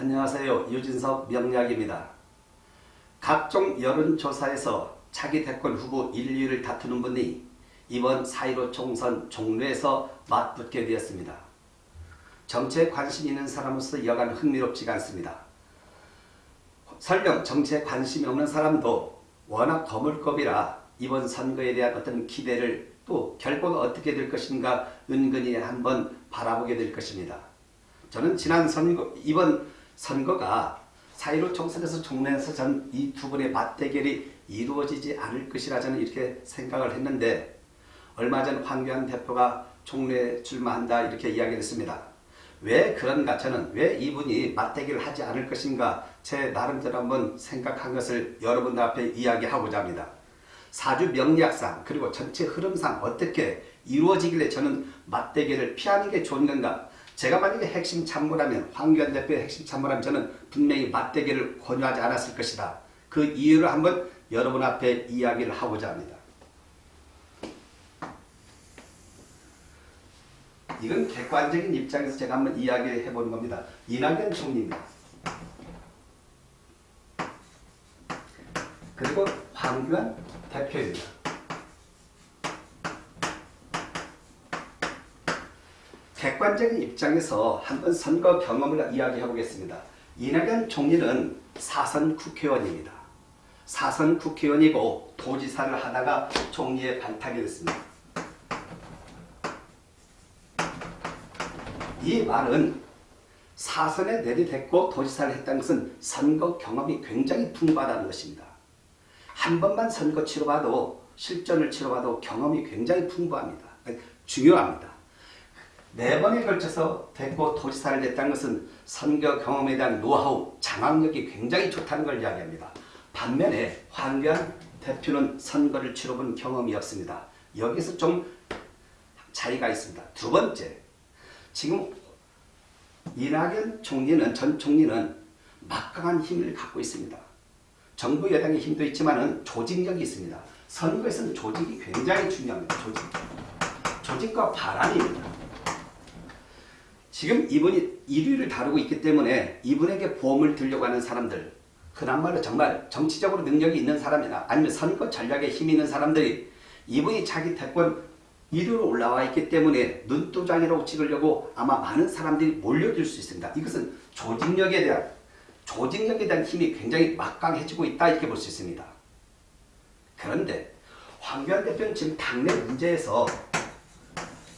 안녕하세요. 유진석 명약입니다. 각종 여론조사에서 차기 대권 후보 1, 2위를 다투는 분이 이번 4.15 총선 종로에서 맞붙게 되었습니다. 정치에 관심 있는 사람으로서 여간 흥미롭지가 않습니다. 설령 정치에 관심이 없는 사람도 워낙 거물급이라 이번 선거에 대한 어떤 기대를 또 결과가 어떻게 될 것인가 은근히 한번 바라보게 될 것입니다. 저는 지난 선거, 이번 선거가 4.15 총선에서 종래에서 전 이두 분의 맞대결이 이루어지지 않을 것이라 저는 이렇게 생각을 했는데 얼마 전 황교안 대표가 총례 출마한다 이렇게 이야기를 했습니다. 왜 그런가 저는 왜 이분이 맞대결을 하지 않을 것인가 제 나름대로 한번 생각한 것을 여러분들 앞에 이야기하고자 합니다. 사주 명리학상 그리고 전체 흐름상 어떻게 이루어지길래 저는 맞대결을 피하는 게 좋은 건가 제가 만약에 핵심 참모라면 황교안 대표의 핵심 참모라면 저는 분명히 맞대결을 권유하지 않았을 것이다. 그 이유를 한번 여러분 앞에 이야기를 하고자 합니다. 이건 객관적인 입장에서 제가 한번 이야기해 보는 겁니다. 이낙연 총리입니다. 그리고 황교안 대표입니다. 객관적인 입장에서 한번 선거 경험을 이야기해 보겠습니다. 이낙연 총리는 사선 국회의원입니다. 사선 국회의원이고 도지사를 하다가 총리에 발탁이 됐습니다. 이 말은 사선에 내리댔고 도지사를 했다는 것은 선거 경험이 굉장히 풍부하다는 것입니다. 한 번만 선거 치러봐도 실전을 치러봐도 경험이 굉장히 풍부합니다. 중요합니다. 네 번에 걸쳐서 됐고 도지사를 됐다는 것은 선거 경험에 대한 노하우, 장악력이 굉장히 좋다는 걸 이야기합니다. 반면에 황교안 대표는 선거를 치러본 경험이 없습니다. 여기서 좀 차이가 있습니다. 두 번째, 지금 이낙연 총리는 전 총리는 막강한 힘을 갖고 있습니다. 정부 여당의 힘도 있지만 조직력이 있습니다. 선거에서는 조직이 굉장히 중요합니다. 조직. 조직과 바람입니다. 지금 이분이 1위를 다루고 있기 때문에 이분에게 보험을 들려고 하는 사람들 그나마로 정말 정치적으로 능력이 있는 사람이나 아니면 선거 전략에 힘이 있는 사람들이 이분이 자기 대권 1위로 올라와 있기 때문에 눈도장이라고 찍으려고 아마 많은 사람들이 몰려들 수 있습니다. 이것은 조직력에 대한 조직력에 대한 힘이 굉장히 막강해지고 있다 이렇게 볼 수 있습니다. 그런데 황교안 대표는 지금 당내 문제에서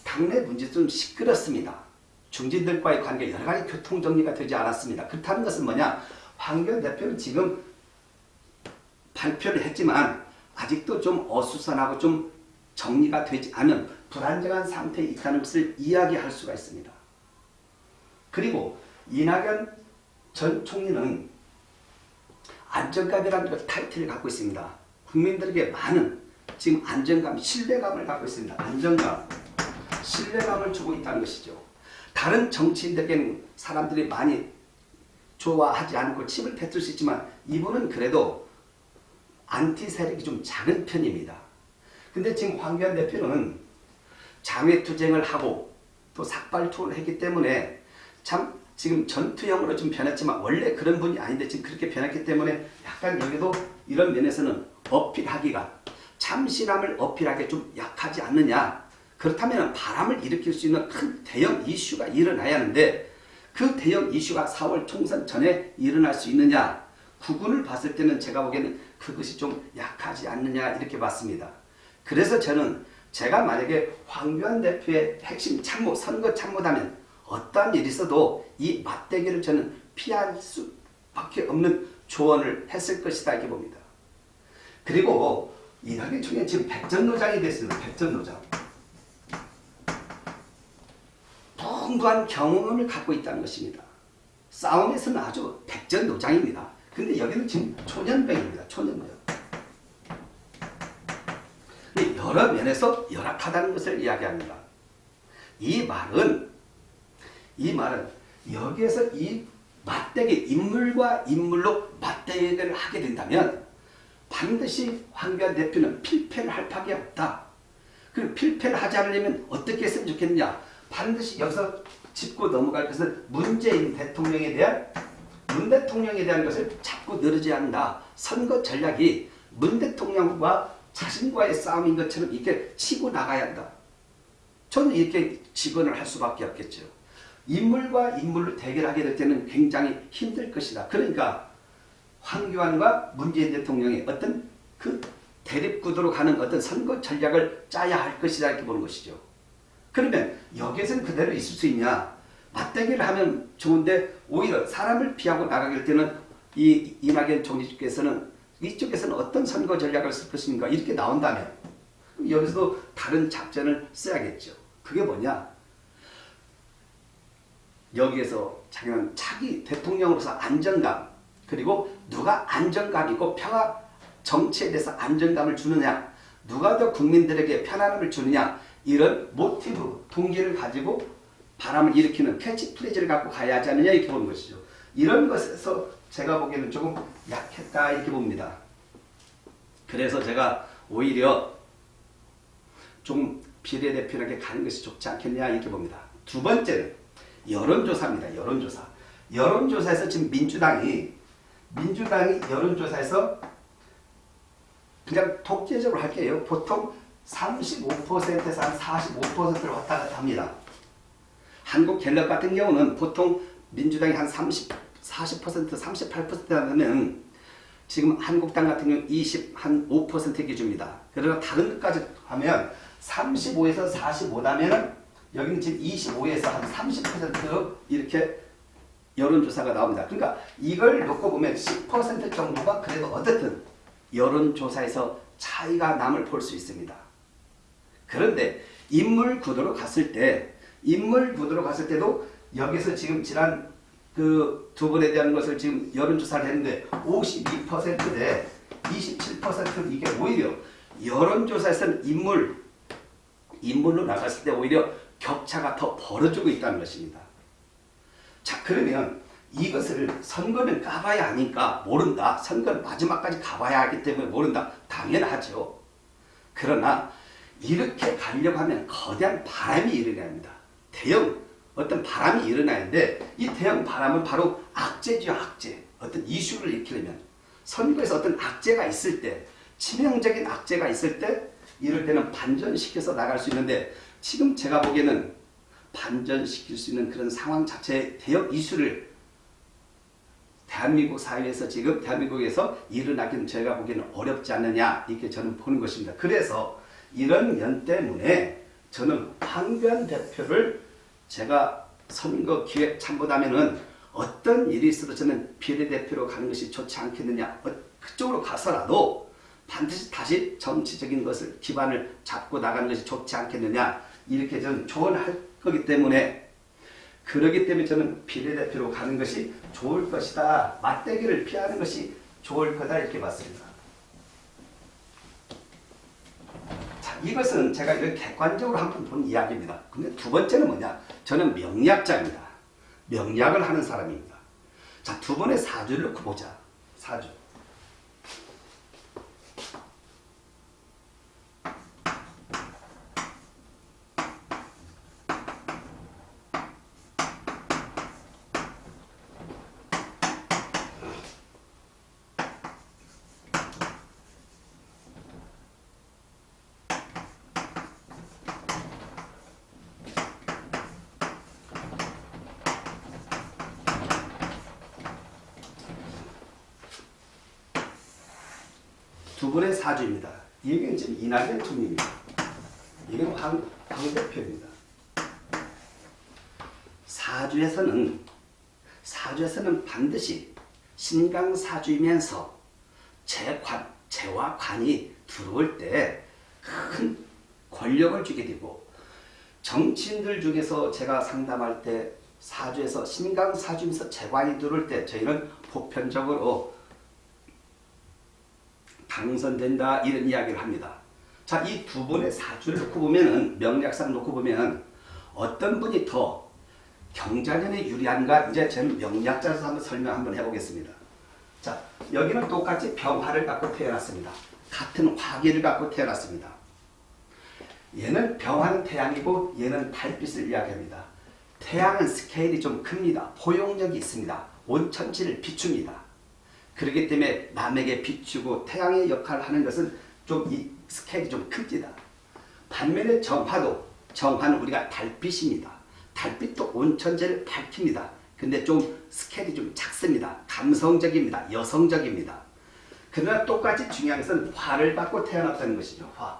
당내 문제 좀 시끄럽습니다. 중진들과의 관계 여러 가지 교통정리가 되지 않았습니다. 그렇다는 것은 뭐냐 황교안 대표는 지금 발표를 했지만 아직도 좀 어수선하고 좀 정리가 되지 않은 불안정한 상태에 있다는 것을 이야기할 수가 있습니다. 그리고 이낙연 전 총리는 안정감이라는 타이틀을 갖고 있습니다. 국민들에게 많은 지금 안정감, 신뢰감을 갖고 있습니다. 안정감, 신뢰감을 주고 있다는 것이죠. 다른 정치인들에게는 사람들이 많이 좋아하지 않고 침을 뱉을 수 있지만 이분은 그래도 안티 세력이 좀 작은 편입니다. 근데 지금 황교안 대표는 장외투쟁을 하고 또 삭발투를 했기 때문에 참 지금 전투형으로 좀 변했지만 원래 그런 분이 아닌데 지금 그렇게 변했기 때문에 약간 여기도 이런 면에서는 어필하기가 참신함을 어필하기 좀 약하지 않느냐 그렇다면 바람을 일으킬 수 있는 큰 대형 이슈가 일어나야 하는데 그 대형 이슈가 4월 총선 전에 일어날 수 있느냐 구군을 봤을 때는 제가 보기에는 그것이 좀 약하지 않느냐 이렇게 봤습니다. 그래서 저는 제가 만약에 황교안 대표의 핵심 참모, 선거 참모다면 어떠한 일이 있어도 이 맞대기를 저는 피할 수밖에 없는 조언을 했을 것이다 이렇게 봅니다. 그리고 이낙연 총리 지금 백전노장이 됐습니다. 백전노장. 풍부한 경험을 갖고 있다는 것입니다. 싸움에서는 아주 백전노장입니다. 근데 여기는 지금 초년병입니다. 초년병. 여러 면에서 열악하다는 것을 이야기합니다. 이 말은 이 말은 여기에서 이 맞대기 인물과 인물로 맞대기를 하게 된다면 반드시 황교안 대표는 필패를 할 밖에 없다. 그 필패를 하지 않으려면 어떻게 했으면 좋겠느냐. 반드시 여기서 짚고 넘어갈 것은 문재인 대통령에 대한 문 대통령에 대한 것을 자꾸 늘지 않는다. 선거 전략이 문 대통령과 자신과의 싸움인 것처럼 이렇게 치고 나가야 한다. 저는 이렇게 직언을 할 수밖에 없겠죠. 인물과 인물을 대결하게 될 때는 굉장히 힘들 것이다. 그러니까 황교안과 문재인 대통령의 어떤 그 대립구도로 가는 어떤 선거 전략을 짜야 할 것이다 이렇게 보는 것이죠. 그러면 여기에서는 그대로 있을 수 있냐? 맞대결을 하면 좋은데 오히려 사람을 피하고 나가게 될 때는 이 이낙연 총리께서는 이쪽에서는 어떤 선거 전략을 쓸 것인가 이렇게 나온다면 여기서도 다른 작전을 써야겠죠. 그게 뭐냐? 여기에서 자기는 차기 대통령으로서 안정감 그리고 누가 안정감 있고 평화 정치에 대해서 안정감을 주느냐 누가 더 국민들에게 편안함을 주느냐 이런 모티브 동기를 가지고 바람을 일으키는 캐치프레이즈를 갖고 가야 하지 않느냐 이렇게 보는 것이죠. 이런 것에서 제가 보기에는 조금 약했다 이렇게 봅니다. 그래서 제가 오히려 좀 비례대표에게 가는 것이 좋지 않겠냐 이렇게 봅니다. 두 번째는 여론조사입니다. 여론조사. 여론조사에서 지금 민주당이 민주당이 여론조사에서 그냥 독재적으로 할게요. 보통 35%에서 한 45%를 왔다 갔다 합니다. 한국 갤럽 같은 경우는 보통 민주당이 한 30, 40%, 38% 하면 지금 한국당 같은 경우 20, 한 5% 기준입니다. 그러나 다른 것까지 하면 35에서 45라면 여기는 지금 25에서 한 30% 이렇게 여론조사가 나옵니다. 그러니까 이걸 놓고 보면 10% 정도가 그래도 어쨌든 여론조사에서 차이가 남을 볼 수 있습니다. 그런데 인물 구도로 갔을 때 인물 구도로 갔을 때도 여기서 지금 지난 그 두 분에 대한 것을 지금 여론조사를 했는데 52%대 27% 이게 오히려 여론조사에서는 인물 인물로 나갔을 때 오히려 격차가 더 벌어지고 있다는 것입니다. 자 그러면 이것을 선거는 까봐야 하니까 모른다. 선거는 마지막까지 가봐야 하기 때문에 모른다. 당연하죠. 그러나 이렇게 가려고 하면 거대한 바람이 일어나야 합니다. 대형 어떤 바람이 일어나는데 이 대형 바람은 바로 악재죠 악재. 어떤 이슈를 일으키려면 선거에서 어떤 악재가 있을 때 치명적인 악재가 있을 때 이럴 때는 반전시켜서 나갈 수 있는데 지금 제가 보기에는 반전시킬 수 있는 그런 상황 자체의 대형 이슈를 대한민국 사회에서 지금 대한민국에서 일어나기는 제가 보기에는 어렵지 않느냐 이렇게 저는 보는 것입니다. 그래서 이런 면 때문에 저는 황교안 대표를 제가 선거 기획 참고다면은 어떤 일이 있어도 저는 비례대표로 가는 것이 좋지 않겠느냐 어, 그쪽으로 가서라도 반드시 다시 정치적인 것을 기반을 잡고 나가는 것이 좋지 않겠느냐 이렇게 저는 조언할 거기 때문에 그러기 때문에 저는 비례대표로 가는 것이 좋을 것이다. 맞대기를 피하는 것이 좋을 거다 이렇게 봤습니다. 자, 이것은 제가 이렇게 객관적으로 한 번 본 이야기입니다. 근데 두 번째는 뭐냐? 저는 명리학자입니다. 명리학을 하는 사람입니다. 자, 두 번의 사주를 놓고 보자. 사주. 두 분의 사주입니다. 이게 지금 총리입니다. 이건 황, 황 대표입니다. 사주에서는 사주에서는 반드시 신강 사주이면서 재관, 재와 관이 들어올 때 큰 권력을 주게 되고 정치인들 중에서 제가 상담할 때 사주에서 신강 사주면서 재관이 들어올 때 저희는 보편적으로 당선된다 이런 이야기를 합니다. 자, 이 두 분의 사주를 놓고 보면은 명략상 놓고 보면 어떤 분이 더 경자년에 유리한가 이제 저는 명략자에서 한번 설명 한번 해보겠습니다. 자, 여기는 똑같이 병화를 갖고 태어났습니다. 같은 화기를 갖고 태어났습니다. 얘는 병화는 태양이고 얘는 달빛을 이야기합니다. 태양은 스케일이 좀 큽니다. 포용력이 있습니다. 온천지를 비춥니다. 그렇기 때문에 남에게 비추고 태양의 역할을 하는 것은 좀 이 스케일이 좀 큽니다. 반면에 정화도 정화는 우리가 달빛입니다. 달빛도 온천지를 밝힙니다. 근데 좀 스케일이 좀 작습니다. 감성적입니다. 여성적입니다. 그러나 똑같이 중요한 것은 화를 받고 태어났다는 것이죠. 화.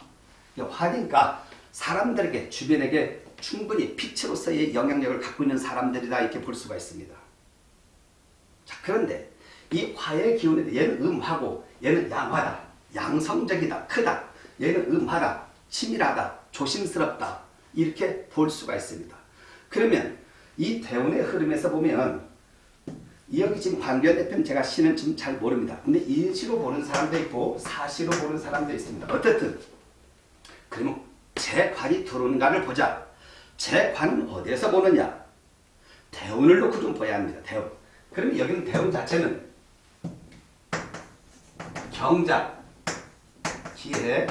화니까 사람들에게 주변에게 충분히 빛으로서의 영향력을 갖고 있는 사람들이다 이렇게 볼 수가 있습니다. 자 그런데 이 화의 기운에 얘는 음하고 얘는 양화다. 양성적이다. 크다. 얘는 음하다. 치밀하다. 조심스럽다. 이렇게 볼 수가 있습니다. 그러면 이 대운의 흐름에서 보면 여기 지금 관계원 대표는 제가 시는 지금 잘 모릅니다. 근데 인시로 보는 사람도 있고 사시로 보는 사람도 있습니다. 어쨌든 그러면 제 관이 들어오는가를 보자. 제 관은 어디에서 보느냐? 대운을 놓고 좀 봐야 합니다. 대운. 그러면 여기는 대운 자체는 경자, 기해,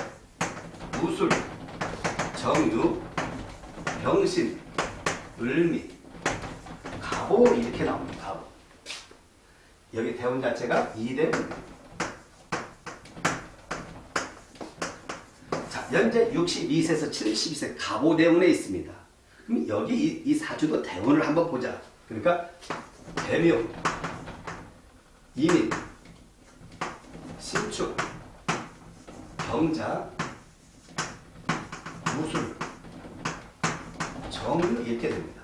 무술, 정유, 병신, 을미, 가보 이렇게 나옵니다. 가보. 여기 대운 자체가 이대운입니다. 자, 현재 62세에서 72세 가보 대운에 있습니다. 그럼 여기 이, 이 사주도 대운을 한번 보자. 그러니까 대묘, 이민, 신축, 경자, 무술, 정유 이렇게 됩니다.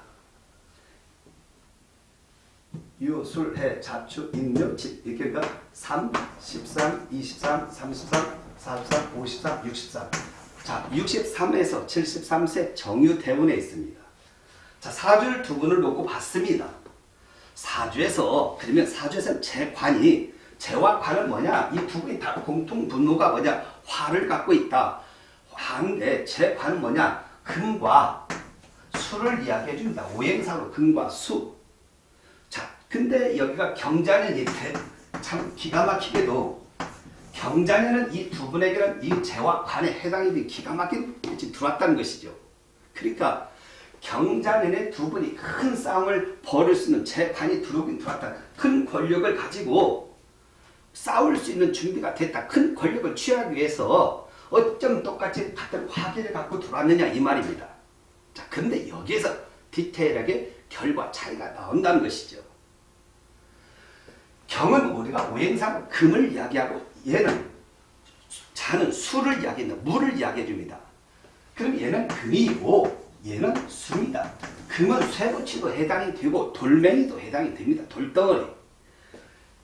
유, 술, 해, 자축, 인묘, 집 이렇게 그러니까 3, 13, 23, 33, 43, 53, 63. 자, 63에서 73세 정유 대운에 있습니다. 자, 사주를 두 분을 놓고 봤습니다. 사주에서 그러면 사주에서는 재관이 재와 관은 뭐냐? 이두 분이 다 공통 분모가 뭐냐? 화를 갖고 있다. 화인데 재관은 뭐냐? 금과 수를 이야기해 줍니다. 오행상으로 금과 수. 자, 근데 여기가 경자년이 참 기가 막히게도 경자년은 이두 분에게는 이 재와 관에 해당이 된 기가 막힌 들어왔다는 것이죠. 그러니까 경자년에 두 분이 큰 싸움을 벌일 수 있는 재관이 들어오긴 들어왔다. 큰 권력을 가지고 싸울 수 있는 준비가 됐다. 큰 권력을 취하기 위해서 어쩜 똑같이 같은 화기를 갖고 들어왔느냐 이 말입니다. 자, 근데 여기에서 디테일하게 결과 차이가 나온다는 것이죠. 경은 우리가 오행상 금을 이야기하고 얘는 자는 수를 이야기한다. 물을 이야기해 줍니다. 그럼 얘는 금이고 얘는 수입니다. 금은 쇠붙이도 해당이 되고 돌멩이도 해당이 됩니다. 돌덩어리.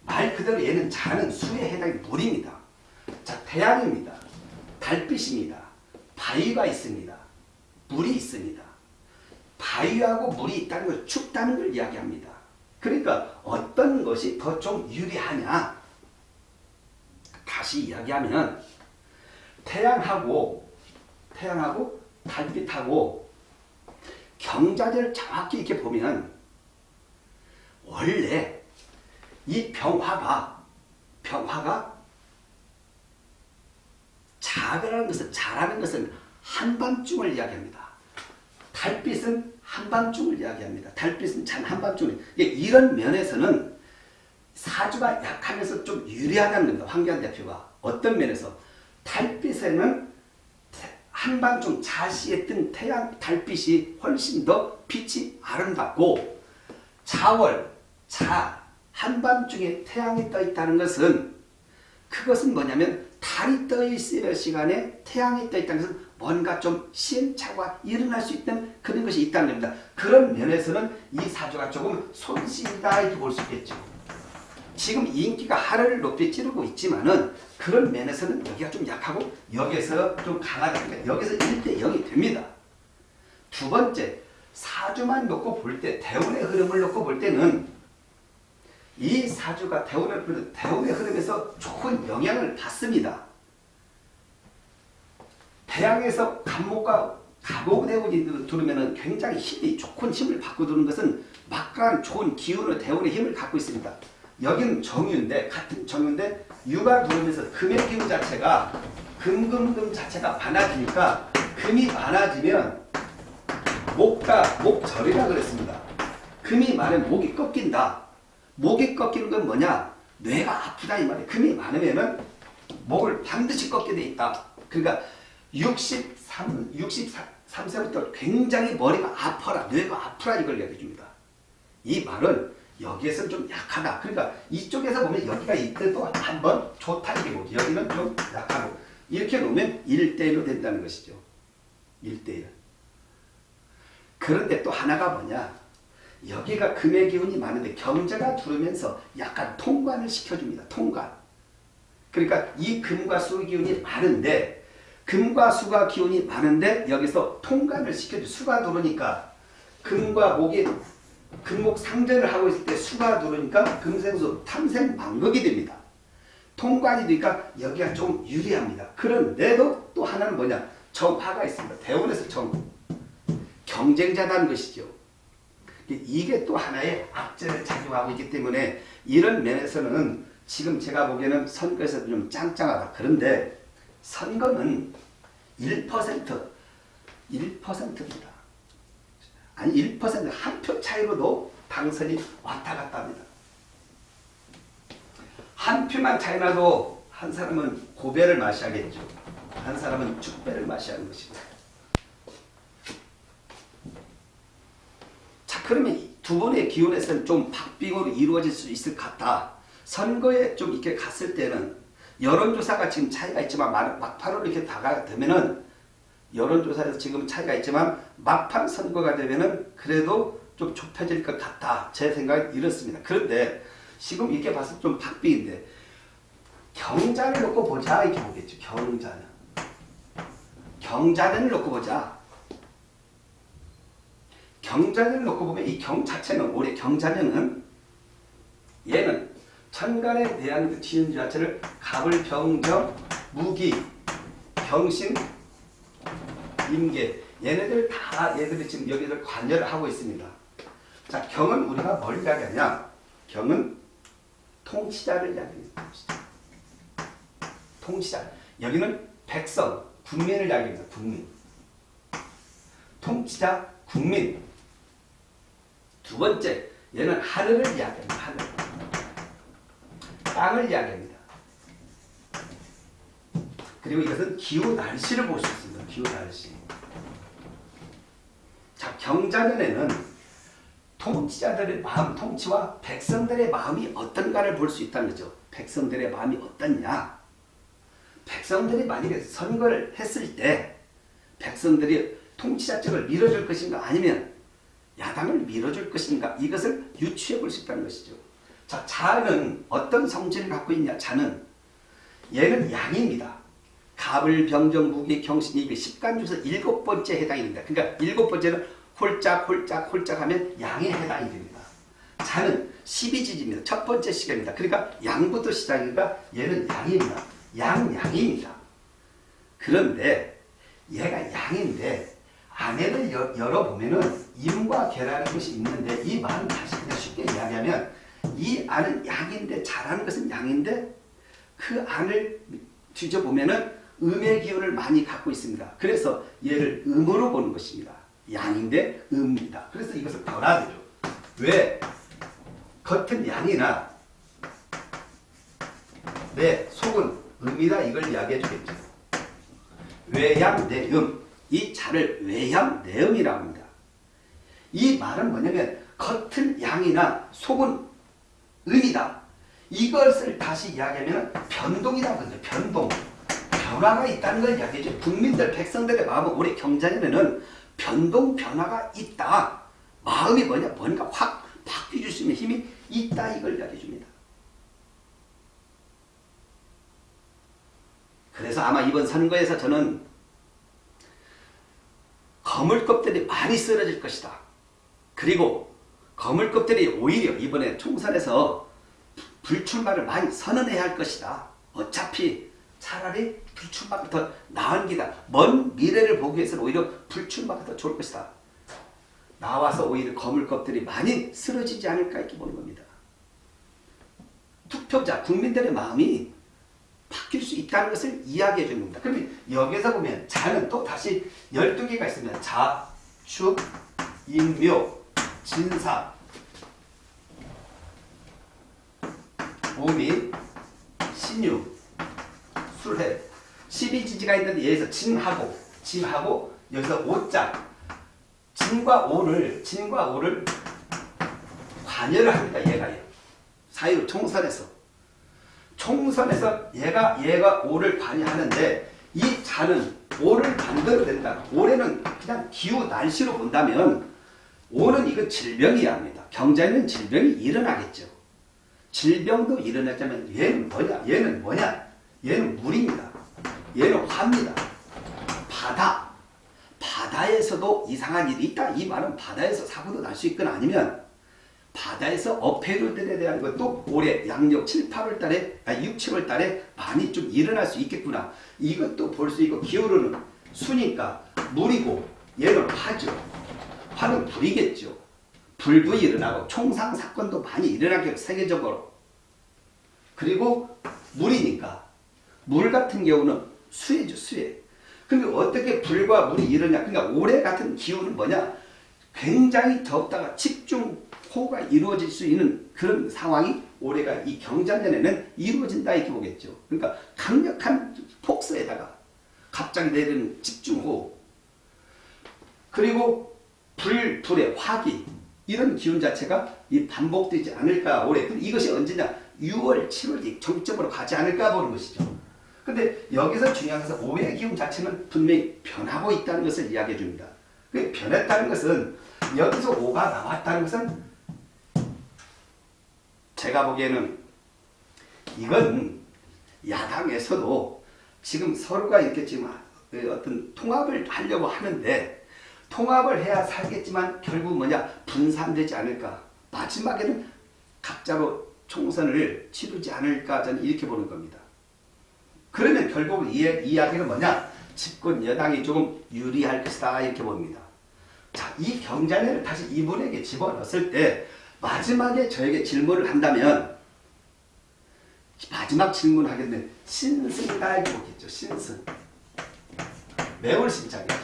말 그대로 얘는 자는 수에 해당이 물입니다. 자, 태양입니다. 달빛입니다. 바위가 있습니다. 물이 있습니다. 바위하고 물이 있다는 걸 춥다는 걸 이야기합니다. 그러니까 어떤 것이 더 좀 유리하냐? 다시 이야기하면 태양하고 태양하고 달빛하고 경자들을 정확히 이렇게 보면 원래 이 병화가 병화가 자라는 것은 자라는 것은 한밤중을 이야기합니다. 달빛은 한밤중을 이야기합니다. 달빛은 잔 한밤중을 이런 면에서는 사주가 약하면서 좀 유리하다는 겁니다. 황교안 대표가 어떤 면에서 달빛에는 한밤중 자시에 뜬 태양 달빛이 훨씬 더 빛이 아름답고 자월 자 한밤중에 태양이 떠 있다는 것은 그것은 뭐냐면 달이 떠 있을 시간에 태양이 떠 있다는 것은 뭔가 좀 시행착오가 일어날 수 있는 그런 것이 있다는 겁니다. 그런 면에서는 이 사주가 조금 손실이다 이렇게 볼 수 있겠죠. 지금 인기가 하늘을 높이 찌르고 있지만은 그런 면에서는 여기가 좀 약하고 여기에서 좀 강하다. 여기서 1대 0이 됩니다. 두 번째, 사주만 놓고 볼 때, 대운의 흐름을 놓고 볼 때는 이 사주가 대운의 대운의 흐름에서 좋은 영향을 받습니다. 태양에서 간목과 가복대운이 들으면 굉장히 힘이 좋은 힘을 받고 드는 것은 막강한 좋은 기운을 대운의 힘을 갖고 있습니다. 여기는 정유인데 같은 정유인데 유가 들어오면서 금의 기운 자체가 금금금 자체가 많아지니까 금이 많아지면 목가 목절이라 그랬습니다. 금이 많으면 목이 꺾인다. 목이 꺾이는 건 뭐냐? 뇌가 아프다 이 말이에요. 금이 많으면은 목을 반드시 꺾게 돼 있다. 그러니까 63, 63세부터 굉장히 머리가 아파라, 뇌가 아프라 이걸 얘기해 줍니다. 이 말은 여기에서는 좀 약하다. 그러니까 이쪽에서 보면 여기가 이때도 한번 좋다 이게 뭐지. 여기는 좀 약하고 이렇게 놓으면 1대1로 된다는 것이죠. 1대1. 그런데 또 하나가 뭐냐. 여기가 금의 기운이 많은데 경제가 두르면서 약간 통관을 시켜줍니다. 통관. 그러니까 이 금과 수 기운이 많은데 금과 수가 기운이 많은데 여기서 통관을 시켜줘. 수가 들어오니까 금과 목이 금목 상전을 하고 있을 때 수가 들어오니까 금생수 탐생망극이 됩니다. 통관이 되니까 여기가 좀 유리합니다. 그런데도 또 하나는 뭐냐? 정화가 있습니다. 대원에서 정 경쟁자라는 것이죠. 이게 또 하나의 악재를 작용하고 있기 때문에 이런 면에서는 지금 제가 보기에는 선거에서 좀 짱짱하다. 그런데 선거는 1% 1%입니다. 아니 1%한 표 차이로도 당선이 왔다 갔다 합니다. 한 표만 차이 나도 한 사람은 고배를 마셔야겠죠. 한 사람은 죽배를 마셔야 하는 것입니다. 그러면 두 번의 기온에서는 좀 박빙으로 이루어질 수 있을 것 같다. 선거에 좀 이렇게 갔을 때는 여론조사가 지금 차이가 있지만 막판으로 이렇게 다가되면은 여론조사에서 지금 차이가 있지만 막판 선거가 되면은 그래도 좀 좁혀질 것 같다. 제 생각은 이렇습니다. 그런데 지금 이렇게 봤을 때 좀 박빙인데 경자를 놓고 보자 이렇게 보겠죠. 경자는. 경자년을 놓고 보자. 경자년을 놓고 보면 이 경 자체는 올해 경자년은 얘는 천간에 대한 그 지은 자체를 갑을 병정 무기 병신 임계 얘네들 다 얘들이 지금 여기를 관여를 하고 있습니다. 자 경은 우리가 뭘 이야기하냐 경은 통치자를 이야기합니다. 통치자 여기는 백성 국민을 이야기합니다. 국민 통치자 국민 두 번째 얘는 하늘을 이야기합니다. 하늘 땅을 이야기합니다. 그리고 이것은 기후 날씨를 볼 수 있습니다. 기후 날씨. 자, 경자년에는 통치자들의 마음, 통치와 백성들의 마음이 어떤가를 볼 수 있다는 거죠. 백성들의 마음이 어떻냐. 백성들이 만약에 선거를 했을 때 백성들이 통치자 쪽을 밀어줄 것인가 아니면 야당을 밀어줄 것인가 이것을 유추해 볼 수 있다는 것이죠. 자, 자는 어떤 성질을 갖고 있냐? 자는 얘는 양입니다. 갑을 병정 무기 경신이 그 십간주에서 일곱 번째 해당이 됩니다. 그러니까 일곱 번째는 홀짝 홀짝 홀짝 하면 양에 해당이 됩니다. 자는 12지지입니다. 첫 번째 시간입니다. 그러니까 양부터 시작이니까 얘는 양입니다. 양, 양입니다. 그런데 얘가 양인데 안에를 열어보면은 임과 계라는 것이 있는데 이 말은 다시 그냥 쉽게 이야기하면 이 안은 양인데 자라는 것은 양인데 그 안을 뒤져보면은 음의 기운을 많이 갖고 있습니다. 그래서 얘를 음으로 보는 것입니다. 양인데 음입니다. 그래서 이것을 변화되죠. 왜? 겉은 양이나 내 속은 음이다 이걸 이야기해 주겠죠. 외양 내음 이 자를 외양 내음이라고 합니다. 이 말은 뭐냐면 겉은 양이나 속은 음이다. 이것을 다시 이야기하면 변동이라고. 변동. 변화가 있다는 걸 이야기해줘. 국민들, 백성들의 마음은 올해 경자년에는 변동, 변화가 있다. 마음이 뭐냐? 뭔가 확 바뀌어줄 수 있는 힘이 있다. 이걸 이야기해줍니다. 그래서 아마 이번 선거에서 저는 거물급들이 많이 쓰러질 것이다. 그리고 거물급들이 오히려 이번에 총선에서 불출마를 많이 선언해야 할 것이다. 어차피 차라리 불출마가 더 나은 기다. 먼 미래를 보기 위해서는 오히려 불출마가 더 좋을 것이다. 나와서 오히려 거물급들이 많이 쓰러지지 않을까 이렇게 보는 겁니다. 투표자, 국민들의 마음이 바뀔 수 있다는 것을 이야기해 주는 겁니다. 그러면 여기서 보면 자는 또 다시 12개가 있으면 자, 축, 인묘, 진사, 오미, 신유, 술해 12지지가 있는데 여기서 진하고 진하고 여기서 오자 진과 오를 진과 오를 관여를 합니다. 얘가요. 사이로 총선에서 총선에서 얘가 얘가 오를 관여하는데 이 자는 오를 만들어낸다. 올해는 그냥 기후 날씨로 본다면 오는 이거 질병이야 합니다. 경제는 질병이 일어나겠죠. 질병도 일어나자면 얘는 뭐냐? 얘는 뭐냐? 얘는 물입니다. 얘는 화입니다. 바다. 바다에서도 이상한 일이 있다. 이 말은 바다에서 사고도 날 수 있거나 아니면 바다에서 어패류들에 대한 것도 올해 양력 7, 8월 달에, 아니 6, 7월 달에 많이 좀 일어날 수 있겠구나. 이것도 볼 수 있고 기울어는 수니까 물이고 얘는 화죠. 화는 불이겠죠. 불도 일어나고 총상 사건도 많이 일어나게 세계적으로. 그리고 물이니까 물 같은 경우는 수해죠 수해. 근데 어떻게 불과 물이 일어냐? 그러니까 올해 같은 기후는 뭐냐? 굉장히 덥다가 집중 호우가 이루어질 수 있는 그런 상황이 올해가 이 경자년에는 이루어진다 이렇게 보겠죠. 그러니까 강력한 폭설에다가 갑자기 내리는 집중호우 그리고 불, 불의 화기 이런 기운 자체가 이 반복되지 않을까 올해 이것이 언제냐 6월 7월 이 정점으로 가지 않을까 보는 것이죠. 근데 여기서 중요한 것은 오해 기운 자체는 분명히 변하고 있다는 것을 이야기해 줍니다. 그 변했다는 것은 여기서 오가 나왔다는 것은 제가 보기에는 이건 야당에서도 지금 서로가 이렇게 지금 어떤 통합을 하려고 하는데 통합을 해야 살겠지만 결국 뭐냐 분산되지 않을까 마지막에는 각자로 총선을 치르지 않을까 저는 이렇게 보는 겁니다. 그러면 결국 이 이야기는 뭐냐 집권 여당이 조금 유리할 것이다 이렇게 봅니다. 자, 이 경자년을 다시 이분에게 집어넣었을 때 마지막에 저에게 질문을 한다면 마지막 질문 하겠네. 신승다 이렇게 보겠죠. 신승. 매월 신자겠죠.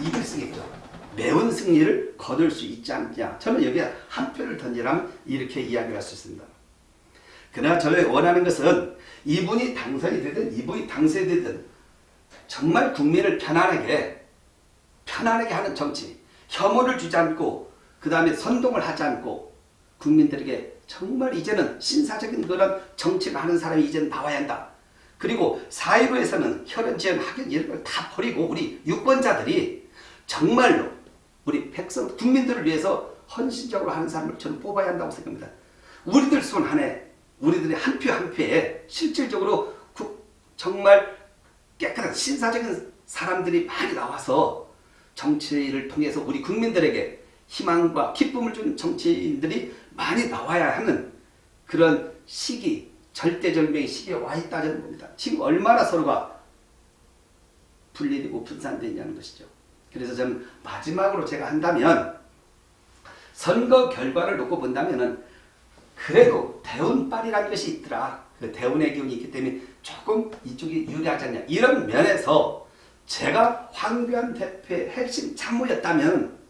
이걸 쓰겠죠. 매운 승리를 거둘 수 있지 않냐. 저는 여기에 한 표를 던지라면 이렇게 이야기를 할 수 있습니다. 그러나 저를 원하는 것은 이분이 당선이 되든 이분이 당선되든 정말 국민을 편안하게 편안하게 하는 정치 혐오를 주지 않고 그 다음에 선동을 하지 않고 국민들에게 정말 이제는 신사적인 그런 정치를 하는 사람이 이제는 나와야 한다. 그리고 사회로에서는 혈연, 지연, 학연 이런 걸 다 버리고 우리 유권자들이 정말로 우리 백성, 국민들을 위해서 헌신적으로 하는 사람을 저는 뽑아야 한다고 생각합니다. 우리들 손 안에 우리들의 한 표 한 표에 실질적으로 정말 깨끗한 신사적인 사람들이 많이 나와서 정치를 통해서 우리 국민들에게 희망과 기쁨을 주는 정치인들이 많이 나와야 하는 그런 시기, 절대절명의 시기에 와 있다는 겁니다. 지금 얼마나 서로가 분리되고 분산되냐는 것이죠. 그래서 저는 마지막으로 제가 한다면 선거 결과를 놓고 본다면은 그래도 대운빨이라는 것이 있더라. 그 대운의 기운이 있기 때문에 조금 이쪽이 유리하지 않냐. 이런 면에서 제가 황교안 대표의 핵심 참모였다면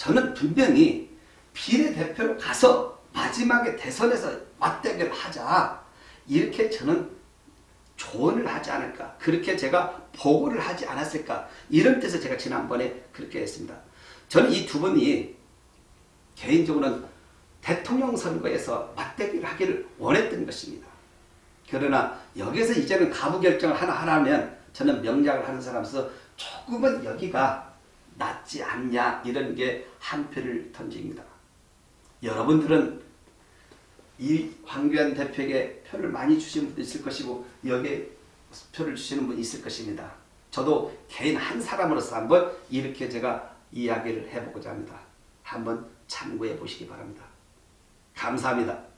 저는 분명히 비례대표로 가서 마지막에 대선에서 맞대결 하자. 이렇게 저는 조언을 하지 않을까. 그렇게 제가 보고를 하지 않았을까. 이런 뜻에서 제가 지난번에 그렇게 했습니다. 저는 이 두 분이 개인적으로는 대통령 선거에서 맞대결 하기를 원했던 것입니다. 그러나 여기서 이제는 가부 결정을 하나 하라면 저는 명작을 하는 사람으로서 조금은 여기가 낫지 않냐 이런 게 한 표를 던집니다. 여러분들은 이 황교안 대표에게 표를 많이 주시는 분도 있을 것이고 여기에 표를 주시는 분이 있을 것입니다. 저도 개인 한 사람으로서 한번 이렇게 제가 이야기를 해보고자 합니다. 한번 참고해 보시기 바랍니다. 감사합니다.